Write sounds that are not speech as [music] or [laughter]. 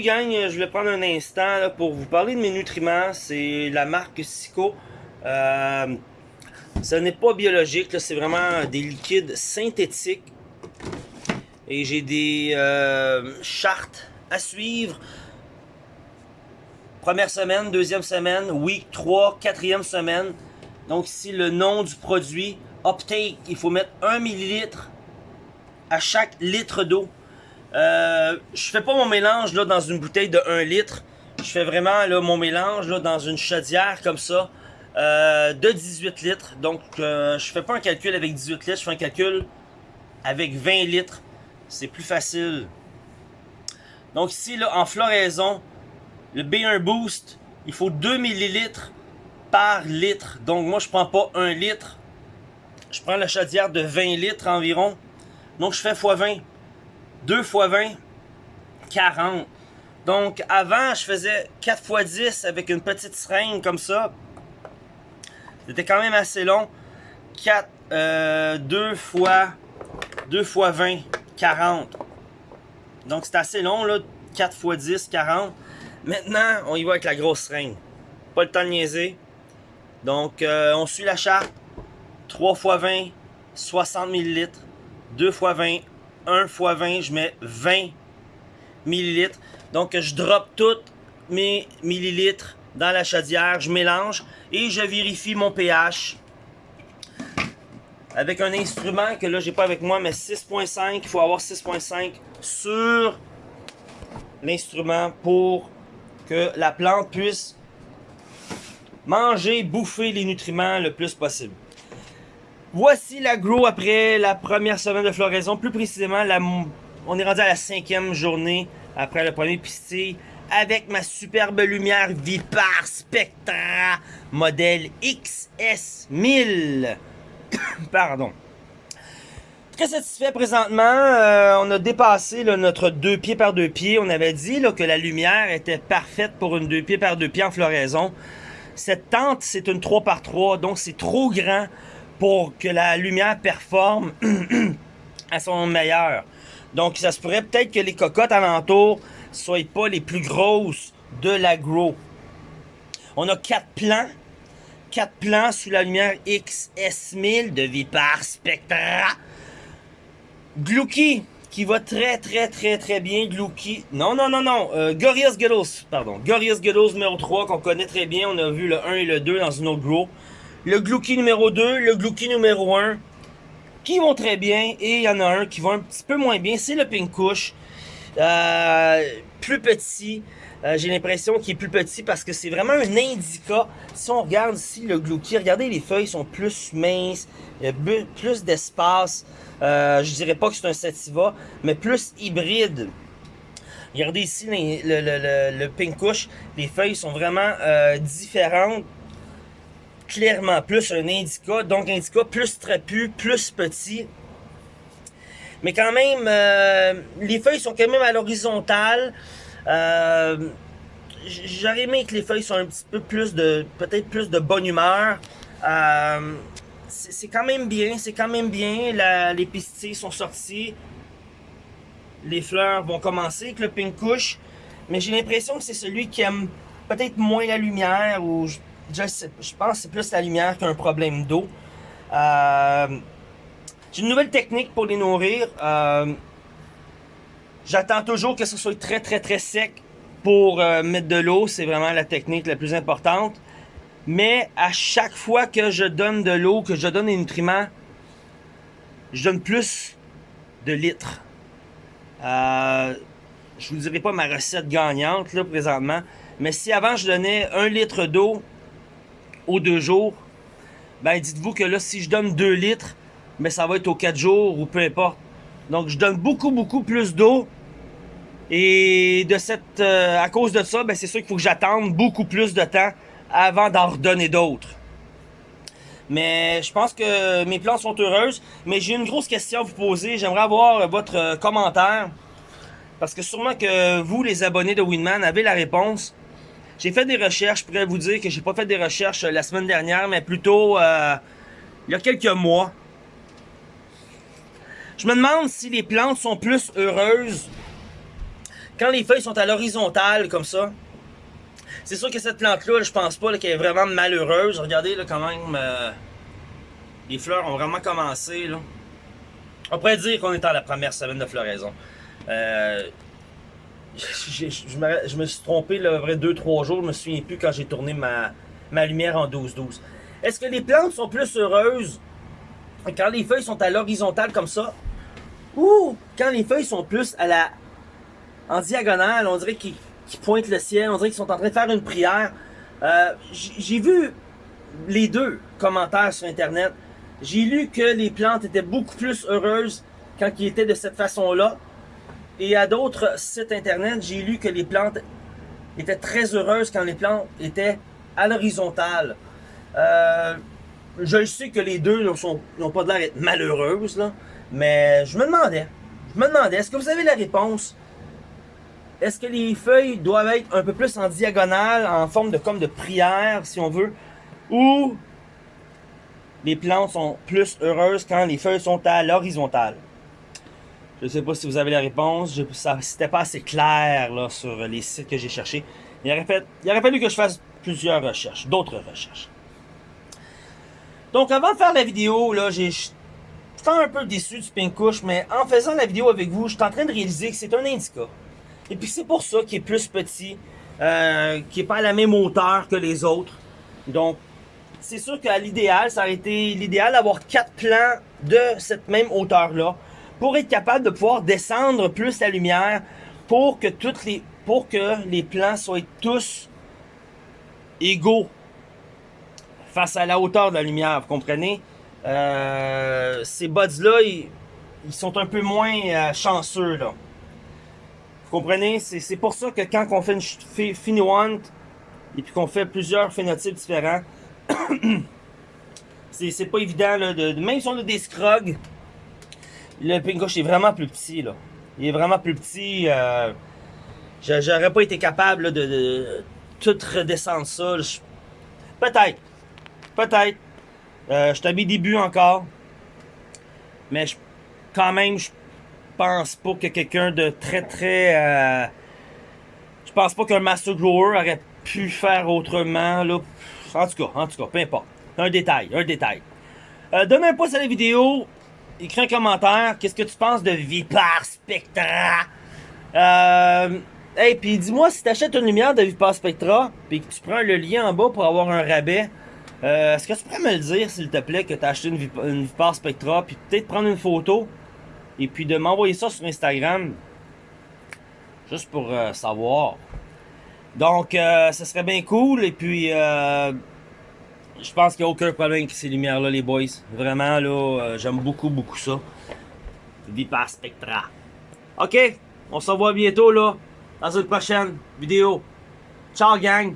Gang, je vais prendre un instant pour vous parler de mes nutriments. C'est la marque Sico. Euh, ce n'est pas biologique, c'est vraiment des liquides synthétiques. Et j'ai des euh, chartes à suivre. Première semaine, deuxième semaine, week 3, quatrième semaine. Donc ici le nom du produit, Uptake, il faut mettre 1 ml à chaque litre d'eau. Euh, je fais pas mon mélange dans une bouteille de 1 litre. Je fais vraiment là, mon mélange là, dans une chaudière comme ça euh, de 18 litres. Donc euh, je fais pas un calcul avec 18 litres, je fais un calcul avec 20 litres. C'est plus facile. Donc ici, là, en floraison, le B1 Boost, il faut 2 ml par litre. Donc moi, je prends pas 1 litre. Je prends la chaudière de 20 litres environ. Donc je fais x20. 2 x 20, 40. Donc avant, je faisais 4 x 10 avec une petite seringue comme ça. C'était quand même assez long. 4, euh, 2 fois 2 fois 20, 40. Donc c'est assez long là, 4 x 10, 40. Maintenant, on y va avec la grosse seringue. Pas le temps de niaiser. Donc euh, on suit la charte. 3 x 20, 60 ml. 2 x 20, 1 x 20, je mets 20 ml. Donc je drop toutes mes millilitres dans la chaudière, je mélange et je vérifie mon pH avec un instrument que là j'ai pas avec moi mais 6.5, il faut avoir 6.5 sur l'instrument pour que la plante puisse manger, bouffer les nutriments le plus possible. Voici la grow après la première semaine de floraison. Plus précisément, on est rendu à la cinquième journée après le premier pistil avec ma superbe lumière Vipar Spectra modèle XS1000. [coughs] Pardon. Très satisfait présentement. Euh, on a dépassé notre deux pieds par deux pieds. On avait dit que la lumière était parfaite pour une deux pieds par deux pieds en floraison. Cette tente, c'est une 3 par 3 donc c'est trop grand pour que la lumière performe [clears throat] à son meilleur. Donc, ça se pourrait peut-être que les cocottes alentour soient pas les plus grosses de l'agro. On a quatre plans. Quatre plans sous la lumière XS1000 de Vipar Spectra. Glouki, qui va très très très très bien. Glouki, non non non non, euh, Gorillaz pardon. Gorillaz Ghettos numéro 3 qu'on connaît très bien. On a vu le 1 et le 2 dans une autre grow le Glouki numéro 2, le Glouki numéro 1, qui vont très bien, et il y en a un qui va un petit peu moins bien, c'est le Pink Kush. Euh, plus petit, euh, j'ai l'impression qu'il est plus petit parce que c'est vraiment un indica. Si on regarde ici le Glouki, regardez les feuilles sont plus minces, il y a plus d'espace. Euh, je dirais pas que c'est un sativa, mais plus hybride. Regardez ici le, le, les feuilles sont vraiment euh, différentes clairement plus un indica. Donc indica plus trapu, plus petit. Mais quand même, euh, les feuilles sont quand même à l'horizontale. Euh, J'aurais aimé que les feuilles soient un petit peu plus de, peut-être plus de bonne humeur. Euh, c'est quand même bien, c'est quand même bien. les pistilles sont sortis. Les fleurs vont commencer avec le pink couche. Mais j'ai l'impression que c'est celui qui aime peut-être moins la lumière ou je, pense que c'est plus la lumière qu'un problème d'eau. Euh, j'ai une nouvelle technique pour les nourrir. Euh, j'attends toujours que ce soit très très très sec pour euh, mettre de l'eau. C'est vraiment la technique la plus importante. Mais à chaque fois que je donne de l'eau, que je donne des nutriments, je donne plus de litres. Euh, je vous dirai pas ma recette gagnante là présentement. Mais si avant je donnais un litre d'eau aux deux jours, ben dites-vous que là, si je donne 2 litres, mais ça va être aux 4 jours ou peu importe. Donc, je donne beaucoup, beaucoup plus d'eau. Et de cette, euh, à cause de ça, ben, c'est sûr qu'il faut que j'attende beaucoup plus de temps avant d'en redonner d'autres. Mais je pense que mes plantes sont heureuses. Mais j'ai une grosse question à vous poser. J'aimerais avoir votre euh, commentaire. Parce que sûrement que vous, les abonnés de Winman, avez la réponse. J'ai fait des recherches, je pourrais vous dire que j'ai pas fait des recherches euh, la semaine dernière, mais plutôt euh, il y a quelques mois. Je me demande si les plantes sont plus heureuses quand les feuilles sont à l'horizontale, comme ça, c'est sûr que cette plante-là, je pense pas qu'elle est vraiment malheureuse. Regardez, là, quand même, euh, les fleurs ont vraiment commencé. On pourrait dire qu'on est dans la première semaine de floraison. Euh, je, me, suis trompé, le vrai 2-3 jours, je me souviens plus quand j'ai tourné ma, ma lumière en 12-12. Est-ce que les plantes sont plus heureuses quand les feuilles sont à l'horizontale comme ça? Ou quand les feuilles sont plus à la en diagonale, on dirait qu'ils pointent le ciel, on dirait qu'ils sont en train de faire une prière. Euh, j'ai vu les deux commentaires sur Internet. J'ai lu que les plantes étaient beaucoup plus heureuses quand ils étaient de cette façon-là. Et à d'autres sites Internet, j'ai lu que les plantes étaient très heureuses quand les plantes étaient à l'horizontale. Euh, je sais que les deux n'ont pas l'air d'être malheureuses, mais je me demandais, je me demandais, est-ce que vous avez la réponse? Est-ce que les feuilles doivent être un peu plus en diagonale, en forme de comme de prière, si on veut, ou les plantes sont plus heureuses quand les feuilles sont à l'horizontale? Je ne sais pas si vous avez la réponse, c'était pas assez clair là, sur les sites que j'ai cherchés. Il aurait, fallu que je fasse plusieurs recherches, d'autres recherches. Donc avant de faire la vidéo, là, j'ai un peu déçu du Pinkush, mais en faisant la vidéo avec vous, je suis en train de réaliser que c'est un indica. Et puis c'est pour ça qu'il est plus petit, euh, qui est pas à la même hauteur que les autres. Donc, c'est sûr qu'à l'idéal, ça aurait été l'idéal d'avoir quatre plans de cette même hauteur-là pour être capable de pouvoir descendre plus la lumière pour que toutes les pour que les plans soient tous égaux face à la hauteur de la lumière, vous comprenez? Euh, ces buds-là, ils, sont un peu moins euh, chanceux, là. Vous comprenez? C'est pour ça que quand on fait une Finiwant et puis qu'on fait plusieurs phénotypes différents, [coughs] c'est pas évident, même si on a des scrogs, le pinkush est vraiment plus petit, là. Il est vraiment plus petit. Euh, J'aurais pas été capable de, tout redescendre ça. Peut-être. Peut-être. Euh, je mes débuts encore. Mais quand même, je pense pas que quelqu'un de très très... Euh, je pense pas qu'un Master Grower aurait pu faire autrement. Là. En tout cas, en tout cas, peu importe. Un détail, un détail. Euh, donne un pouce à la vidéo. Écris un commentaire. Qu'est-ce que tu penses de Vipar Spectra? Euh... Hey, puis dis-moi si tu achètes une lumière de Vipar Spectra, puis que tu prends le lien en bas pour avoir un rabais. Euh, est-ce que tu pourrais me le dire, s'il te plaît, que tu as acheté une, Vipar Spectra, puis peut-être prendre une photo, et puis de m'envoyer ça sur Instagram, juste pour euh, savoir. Donc, euh, ça serait bien cool, et puis, je pense qu'il n'y a aucun problème avec ces lumières-là, les boys. Vraiment, là, j'aime beaucoup, beaucoup ça. Vipar Spectra. OK, on se revoit bientôt, là, dans une prochaine vidéo. Ciao, gang!